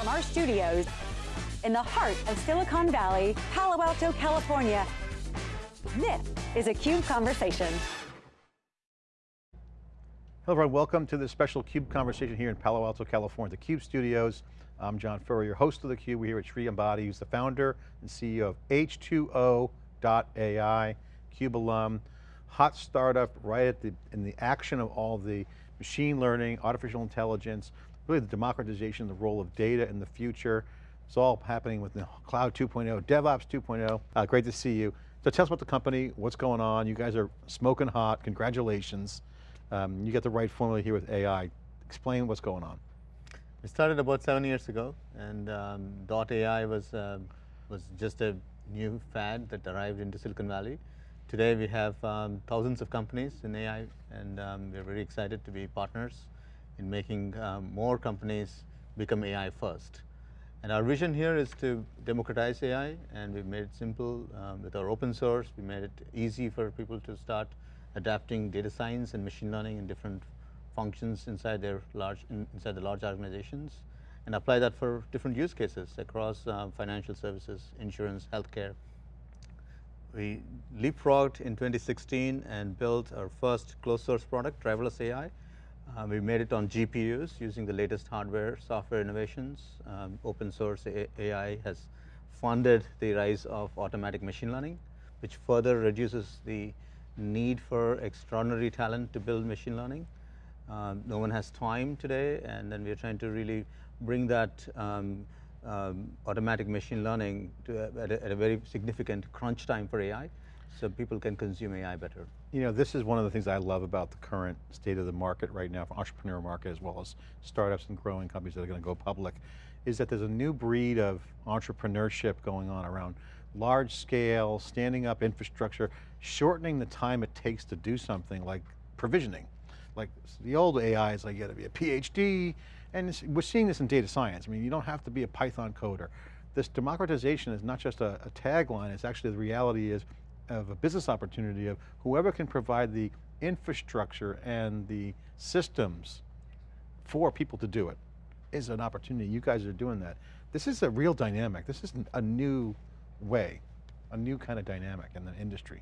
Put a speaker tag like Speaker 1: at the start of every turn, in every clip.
Speaker 1: From our studios in the heart of Silicon Valley, Palo Alto, California, this is a CUBE Conversation.
Speaker 2: Hello everyone, welcome to this special CUBE conversation here in Palo Alto, California, the CUBE studios. I'm John Furrier, your host of the CUBE. We're here with Sri Ambati, who's the founder and CEO of H2O.ai, CUBE alum, hot startup right at the, in the action of all the machine learning, artificial intelligence, really the democratization, the role of data in the future. It's all happening with the Cloud 2.0, DevOps 2.0. Uh, great to see you. So tell us about the company, what's going on. You guys are smoking hot, congratulations. Um, you got the right formula here with AI. Explain what's going on.
Speaker 3: We started about seven years ago, and um, .ai was uh, was just a new fad that arrived into Silicon Valley. Today we have um, thousands of companies in AI, and um, we're very excited to be partners in making um, more companies become AI first. And our vision here is to democratize AI, and we've made it simple um, with our open source. We made it easy for people to start adapting data science and machine learning in different functions inside their large in, inside the large organizations and apply that for different use cases across uh, financial services, insurance, healthcare. We leapfrogged in 2016 and built our first closed source product, Driverless AI. Uh, we made it on GPUs using the latest hardware, software innovations. Um, open source AI has funded the rise of automatic machine learning, which further reduces the need for extraordinary talent to build machine learning. Um, no one has time today, and then we're trying to really bring that um, um, automatic machine learning to a, at, a, at, a, very significant crunch time for AI, so people can consume AI better.
Speaker 2: You know, this is one of the things I love about the current state of the market right now, for entrepreneur market as well as startups and growing companies that are going to go public, is that there's a new breed of entrepreneurship going on around large scale, standing up infrastructure, shortening the time it takes to do something like provisioning. Like the old AI is like you got to be a PhD, and we're seeing this in data science. I mean, you don't have to be a Python coder. This democratization is not just a, a tagline, it's actually the reality is of a business opportunity of whoever can provide the infrastructure and the systems for people to do it is an opportunity. You guys are doing that. This is a real dynamic. This is a new way, a new kind of dynamic in the industry.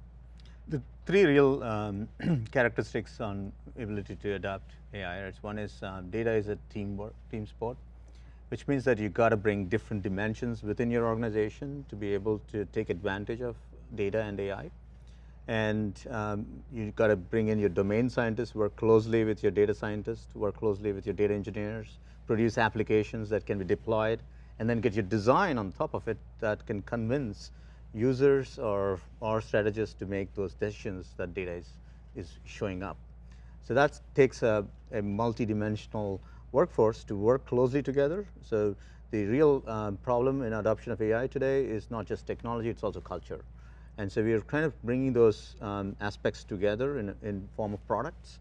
Speaker 3: The three real um, characteristics on ability to adapt AI, right? One is um, data is a team, team sport, which means that you got to bring different dimensions within your organization to be able to take advantage of data and AI. And um, you got to bring in your domain scientists, work closely with your data scientists, work closely with your data engineers, produce applications that can be deployed, and then get your design on top of it that can convince users or, or strategists to make those decisions that data is, is showing up. So that takes a, a multi-dimensional workforce to work closely together. So the real um, problem in adoption of AI today is not just technology, it's also culture. And so we are kind of bringing those um, aspects together in, in form of products.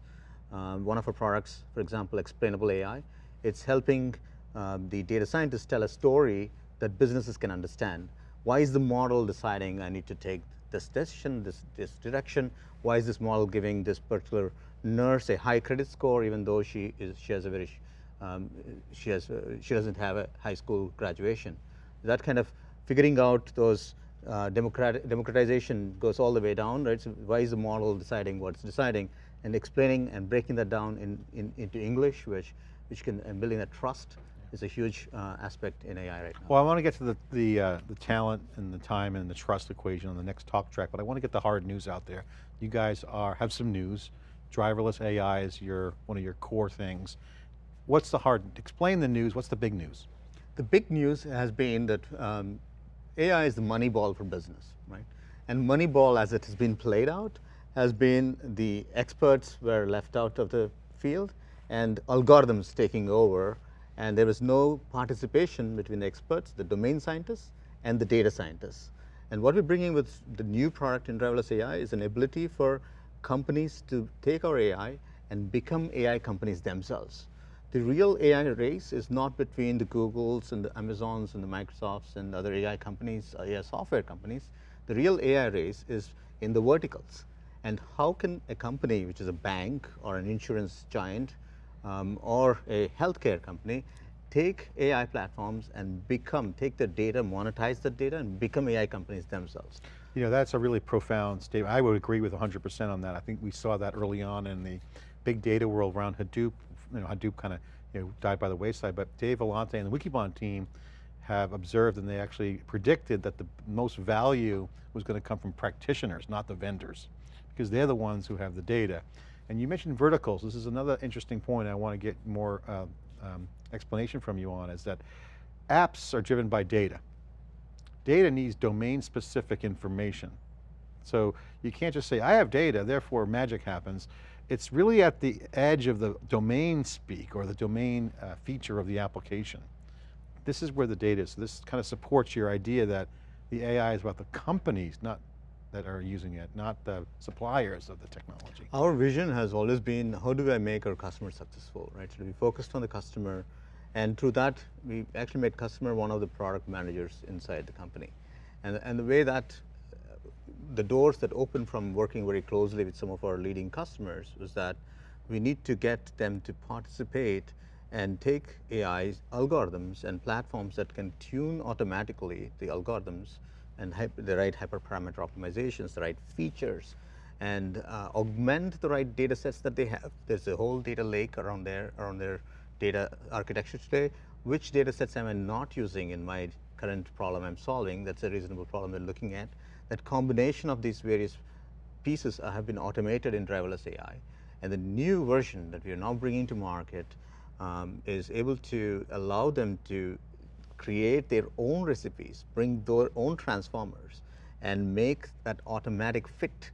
Speaker 3: Um, one of our products, for example, Explainable AI, it's helping um, the data scientists tell a story that businesses can understand. Why is the model deciding I need to take this decision, this, this direction? Why is this model giving this particular nurse a high credit score even though she, is, she has a very, um, she, has, uh, she doesn't have a high school graduation? That kind of figuring out those uh, democratization goes all the way down, right? So why is the model deciding what it's deciding and explaining and breaking that down in, in, into English, which, which can, and building that trust is a huge uh, aspect in AI right now.
Speaker 2: Well, I want to get to the, the, uh, the talent and the time and the trust equation on the next talk track, but I want to get the hard news out there. You guys are have some news. Driverless AI is your one of your core things. What's the hard, explain the news, what's the big news?
Speaker 3: The big news has been that um, AI is the money ball for business, right? And Moneyball, as it has been played out, has been the experts were left out of the field and algorithms taking over and there was no participation between the experts, the domain scientists, and the data scientists. And what we're bringing with the new product in Driverless AI is an ability for companies to take our AI and become AI companies themselves. The real AI race is not between the Googles and the Amazons and the Microsofts and other AI companies, AI software companies. The real AI race is in the verticals. And how can a company, which is a bank or an insurance giant, um, or a healthcare company take AI platforms and become, take the data, monetize the data, and become AI companies themselves.
Speaker 2: You know, that's a really profound statement. I would agree with 100% on that. I think we saw that early on in the big data world around Hadoop. You know, Hadoop kind of you know, died by the wayside, but Dave Vellante and the Wikibon team have observed and they actually predicted that the most value was going to come from practitioners, not the vendors, because they're the ones who have the data. And you mentioned verticals. This is another interesting point I want to get more uh, um, explanation from you on is that apps are driven by data. Data needs domain specific information. So you can't just say, I have data, therefore magic happens. It's really at the edge of the domain speak or the domain uh, feature of the application. This is where the data is. So this kind of supports your idea that the AI is about the companies, not that are using it, not the suppliers of the technology.
Speaker 3: Our vision has always been, how do I make our customer successful, right? So we focused on the customer, and through that, we actually made customer one of the product managers inside the company. And, and the way that, the doors that open from working very closely with some of our leading customers was that we need to get them to participate and take AI algorithms and platforms that can tune automatically the algorithms and the right hyperparameter optimizations, the right features, and uh, augment the right data sets that they have. There's a whole data lake around there, around their data architecture today. Which data sets am I not using in my current problem I'm solving? That's a reasonable problem they're looking at. That combination of these various pieces have been automated in driverless AI. And the new version that we are now bringing to market um, is able to allow them to create their own recipes, bring their own transformers, and make that automatic fit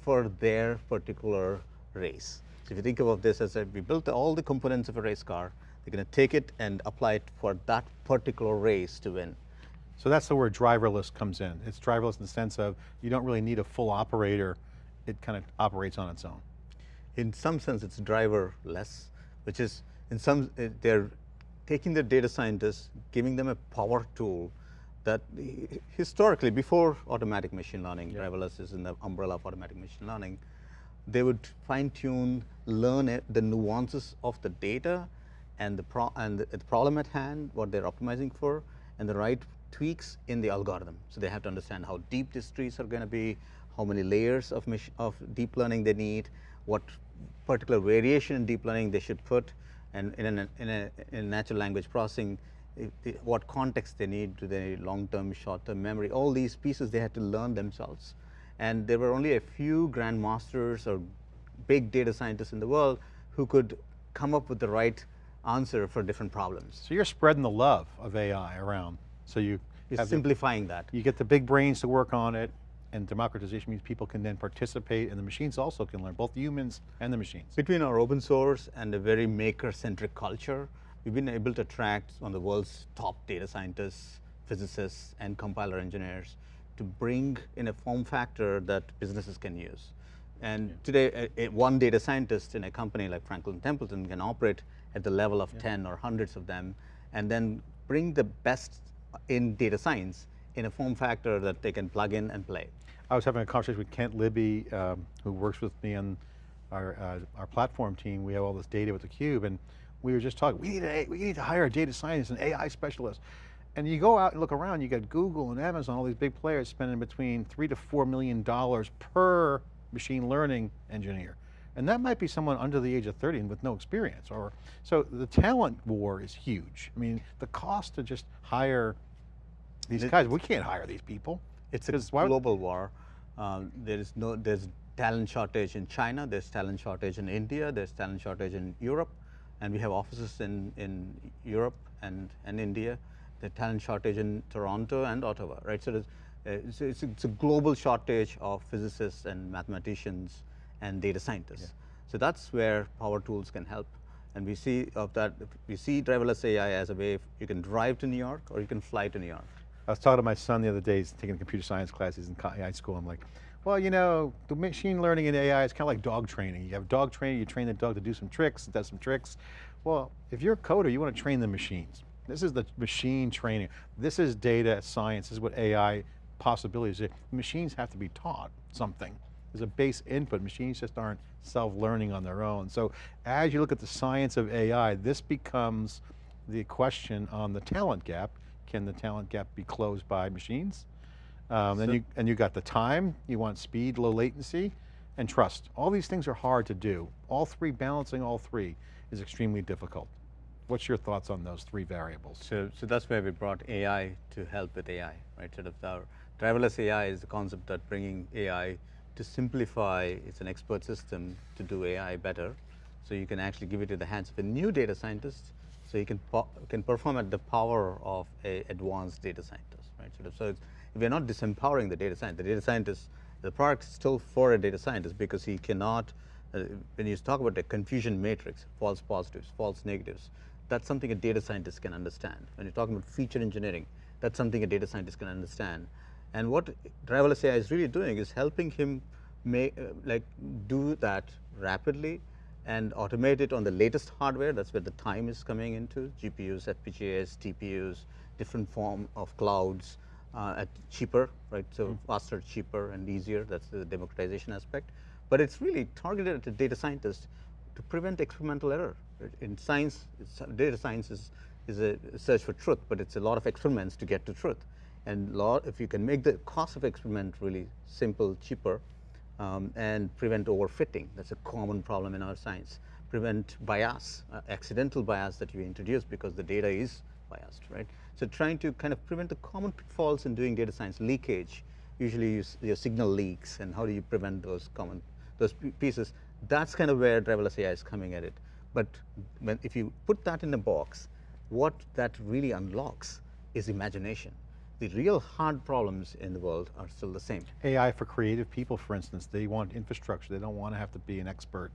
Speaker 3: for their particular race. So if you think about this as a, we built all the components of a race car, they're going to take it and apply it for that particular race to win.
Speaker 2: So that's the word driverless comes in. It's driverless in the sense of you don't really need a full operator. It kind of operates on its own.
Speaker 3: In some sense, it's driverless, which is in some, uh, they're taking the data scientists, giving them a power tool that historically, before automatic machine learning, yeah. driverless is in the umbrella of automatic machine learning, they would fine tune, learn it, the nuances of the data and the, pro and the, the problem at hand, what they're optimizing for, and the right tweaks in the algorithm. So they have to understand how deep these trees are going to be, how many layers of, of deep learning they need, what particular variation in deep learning they should put, and in a, in a, in natural language processing, what context they need, do they long-term, short-term memory, all these pieces they had to learn themselves. And there were only a few grandmasters or big data scientists in the world who could come up with the right answer for different problems.
Speaker 2: So you're spreading the love of AI around. So you
Speaker 3: you're simplifying
Speaker 2: the,
Speaker 3: that.
Speaker 2: You get the big brains to work on it, and democratization means people can then participate and the machines also can learn, both humans and the machines.
Speaker 3: Between our open source and a very maker-centric culture, we've been able to attract one of the world's top data scientists, physicists, and compiler engineers to bring in a form factor that businesses can use. And yeah. today, a, a one data scientist in a company like Franklin Templeton can operate at the level of yeah. 10 or hundreds of them, and then bring the best in data science in a form factor that they can plug in and play.
Speaker 2: I was having a conversation with Kent Libby, um, who works with me on our, uh, our platform team. We have all this data with theCUBE, and we were just talking, we need, a, we need to hire a data scientist, an AI specialist. And you go out and look around, you got Google and Amazon, all these big players spending between three to four million dollars per machine learning engineer. And that might be someone under the age of 30 and with no experience. Or So the talent war is huge. I mean, the cost to just hire these it, guys, we can't hire these people.
Speaker 3: It's a global war. Um, there is no, there's talent shortage in China, there's talent shortage in India, there's talent shortage in Europe, and we have offices in, in Europe and, and India. The talent shortage in Toronto and Ottawa, right? So, uh, it's, it's, it's, a global shortage of physicists and mathematicians and data scientists. Yeah. So that's where power tools can help. And we see of that, we see driverless AI as a way you can drive to New York or you can fly to New York.
Speaker 2: I was talking to my son the other day, he's taking computer science classes in high school. I'm like, well, you know, the machine learning in AI is kind of like dog training. You have dog training, you train the dog to do some tricks, it does some tricks. Well, if you're a coder, you want to train the machines. This is the machine training. This is data science, this is what AI possibilities are. Machines have to be taught something. There's a base input, machines just aren't self-learning on their own. So as you look at the science of AI, this becomes the question on the talent gap. Can the talent gap be closed by machines? Um, then
Speaker 3: So-
Speaker 2: you, and you got the time, you want speed, low latency, and trust. All these things are hard to do. All three, balancing all three is extremely difficult. What's your thoughts on those three variables?
Speaker 3: So, so that's where we brought AI to help with AI, right? Sort of our driverless AI is the concept that bringing AI to simplify, it's an expert system to do AI better. So you can actually give it to the hands of a new data scientist, so you can, can perform at the power of a advanced data scientist, right? Sort of, so we're not disempowering the data scientist. The data scientist, the product is still for a data scientist because he cannot, uh, when you talk about the confusion matrix, false positives, false negatives, that's something a data scientist can understand. When you're talking about feature engineering, that's something a data scientist can understand. And what driverless AI is really doing is helping him make, uh, like, do that rapidly and automate it on the latest hardware. That's where the time is coming into GPUs, FPGAs, TPUs, different form of clouds uh, at cheaper, right? So faster, cheaper, and easier. That's the democratization aspect. But it's really targeted at the data scientist to prevent experimental error. Right? In science, data science is, is a search for truth, but it's a lot of experiments to get to truth. And lot, if you can make the cost of experiment really simple, cheaper, um, and prevent overfitting, that's a common problem in our science. Prevent bias, uh, accidental bias that you introduce because the data is biased, right? So trying to kind of prevent the common pitfalls in doing data science, leakage, usually you, your signal leaks, and how do you prevent those common those pieces? That's kind of where driverless AI is coming at it. But when, if you put that in a box, what that really unlocks is imagination. The real hard problems in the world are still the same.
Speaker 2: AI for creative people, for instance, they want infrastructure. They don't want to have to be an expert.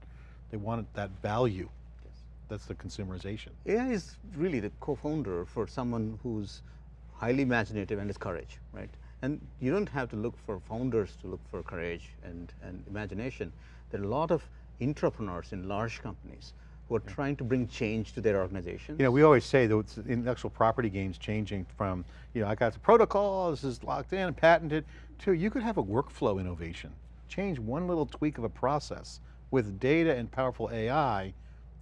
Speaker 2: They want that value. Yes. That's the consumerization.
Speaker 3: AI is really the co-founder for someone who's highly imaginative and has courage, right? And you don't have to look for founders to look for courage and, and imagination. There are a lot of entrepreneurs in large companies who are trying to bring change to their organizations.
Speaker 2: You know, we always say that intellectual property games changing from, you know, I got the protocol, this is locked in, patented, to you could have a workflow innovation. Change one little tweak of a process with data and powerful AI,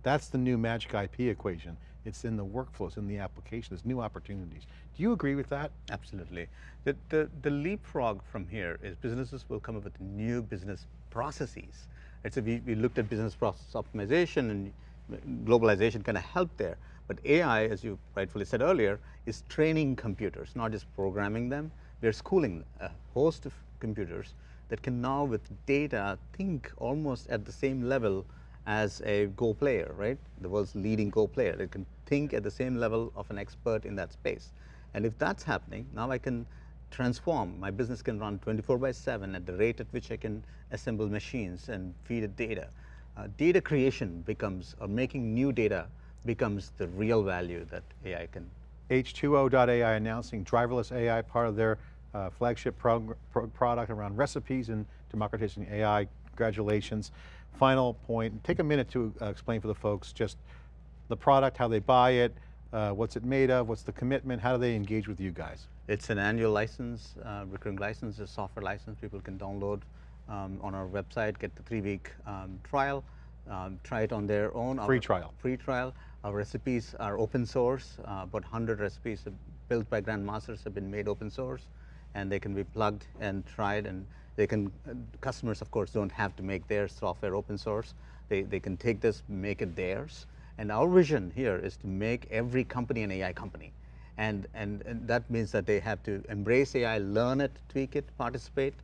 Speaker 2: that's the new magic IP equation. It's in the workflows, in the application, there's new opportunities. Do you agree with that?
Speaker 3: Absolutely. The, the, the leapfrog from here is businesses will come up with new business processes. Right? So we, we looked at business process optimization and globalization kind of helped there. But AI, as you rightfully said earlier, is training computers, not just programming them. We're schooling a host of computers that can now, with data, think almost at the same level as a Go player, right? The world's leading Go player. It can think at the same level of an expert in that space. And if that's happening, now I can transform. My business can run 24 by 7 at the rate at which I can assemble machines and feed it data. Uh, data creation becomes, or making new data becomes the real value that AI can.
Speaker 2: H2O.ai announcing driverless AI, part of their uh, flagship pro product around recipes and democratizing AI. Congratulations. Final point, take a minute to uh, explain for the folks just the product, how they buy it, uh, what's it made of, what's the commitment, how do they engage with you guys?
Speaker 3: It's an annual license, uh, recurring license, a software license people can download um, on our website, get the three-week um, trial, um, try it on their own.
Speaker 2: Free
Speaker 3: Our-
Speaker 2: trial.
Speaker 3: Free trial. Our recipes are open source. Uh, about 100 recipes built by grandmasters have been made open source, and they can be plugged and tried. And they can uh, customers, of course, don't have to make their software open source. They they can take this, make it theirs. And our vision here is to make every company an AI company. And, and, and that means that they have to embrace AI, learn it, tweak it, participate.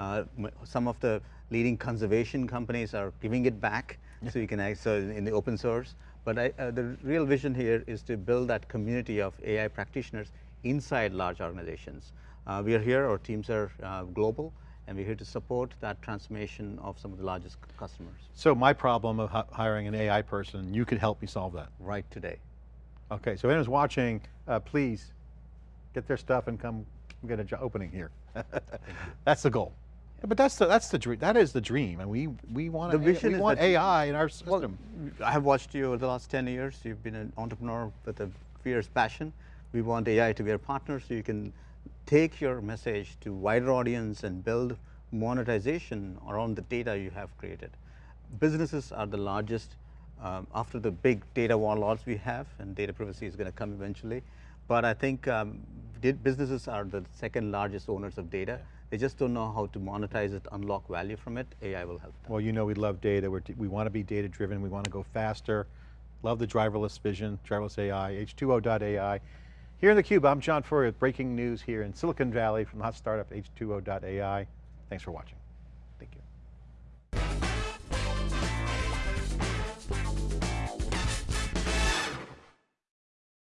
Speaker 3: Uh, some of the leading conservation companies are giving it back, so you can so in the open source. But I, uh, the real vision here is to build that community of AI practitioners inside large organizations. Uh, we are here; our teams are uh, global, and we're here to support that transformation of some of the largest customers
Speaker 2: So my problem of hiring an AI person, you could help me solve that.
Speaker 3: right today.
Speaker 2: Okay, so anyone's watching, uh, please get their stuff and come get an opening here. that's the goal. But that's the that's the dream. That is the dream, and we we want
Speaker 3: The vision
Speaker 2: we want AI in our
Speaker 3: Well,
Speaker 2: system.
Speaker 3: I have watched you over the last 10 years. You've been an entrepreneur with a fierce passion. We want AI to be our partner so you can take your message to wider audience and build monetization around the data you have created. Businesses are the largest um, after the big data warlords we have, and data privacy is going to come eventually. But I think um, businesses are the second largest owners of data. They just don't know how to monetize it, unlock value from it. AI will help them.
Speaker 2: Well, you know we love data. We're, we want to be data driven. We want to go faster. Love the driverless vision, driverless AI, H2O.ai. Here in theCUBE, I'm John Furrier with breaking news here in Silicon Valley from the hot startup H2O.ai. Thanks for watching.